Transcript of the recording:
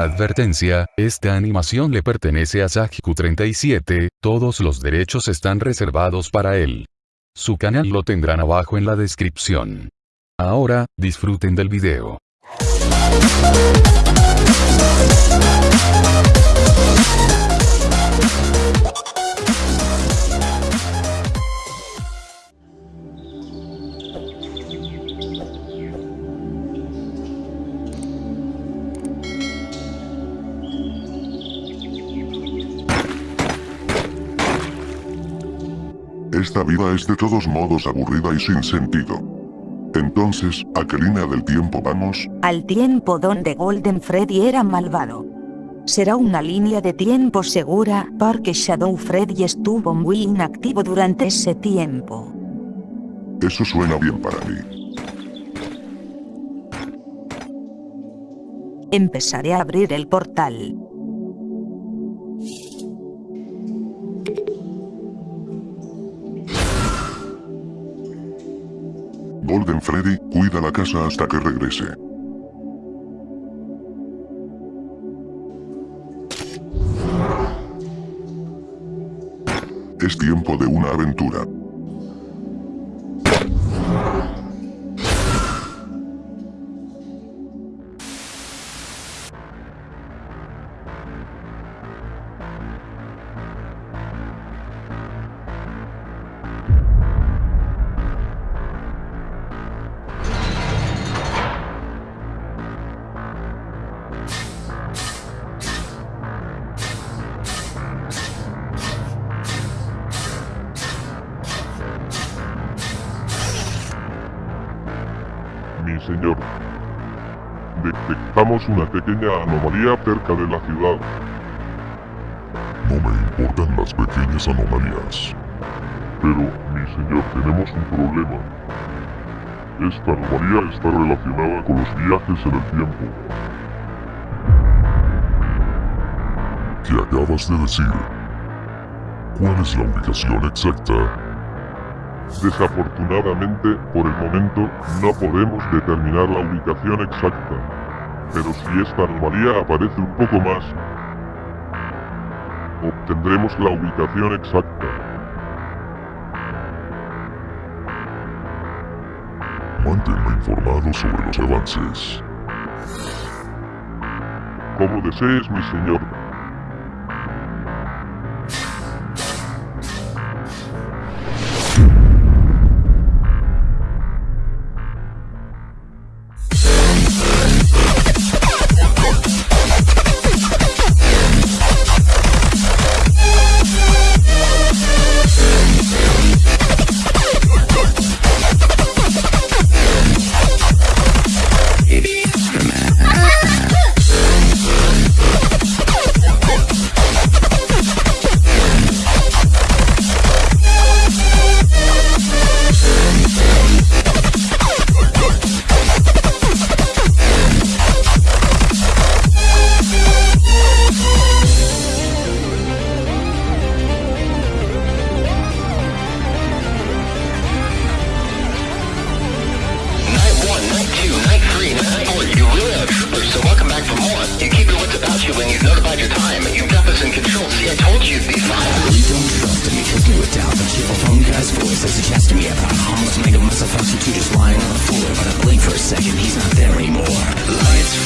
Advertencia, esta animación le pertenece a Sajku37, todos los derechos están reservados para él. Su canal lo tendrán abajo en la descripción. Ahora, disfruten del video. Esta vida es de todos modos aburrida y sin sentido. Entonces, ¿a qué línea del tiempo vamos? Al tiempo donde Golden Freddy era malvado. Será una línea de tiempo segura porque Shadow Freddy estuvo muy inactivo durante ese tiempo. Eso suena bien para mí. Empezaré a abrir el portal. Golden Freddy, cuida la casa hasta que regrese. Es tiempo de una aventura. Señor, detectamos una pequeña anomalía cerca de la ciudad. No me importan las pequeñas anomalías. Pero, mi señor, tenemos un problema. Esta anomalía está relacionada con los viajes en el tiempo. ¿Qué acabas de decir? ¿Cuál es la ubicación exacta? Desafortunadamente, por el momento, no podemos determinar la ubicación exacta. Pero si esta anomalía aparece un poco más, obtendremos la ubicación exacta. Manténme informado sobre los avances. Como desees, mi señor. You when you've notified your time. You've got this in control. See, I told you be fine. really don't trust him because knew it down The cheerful phone guy's voice as he to me about almost made a mess of us just lying on the floor But I blink for a second, he's not there anymore Lights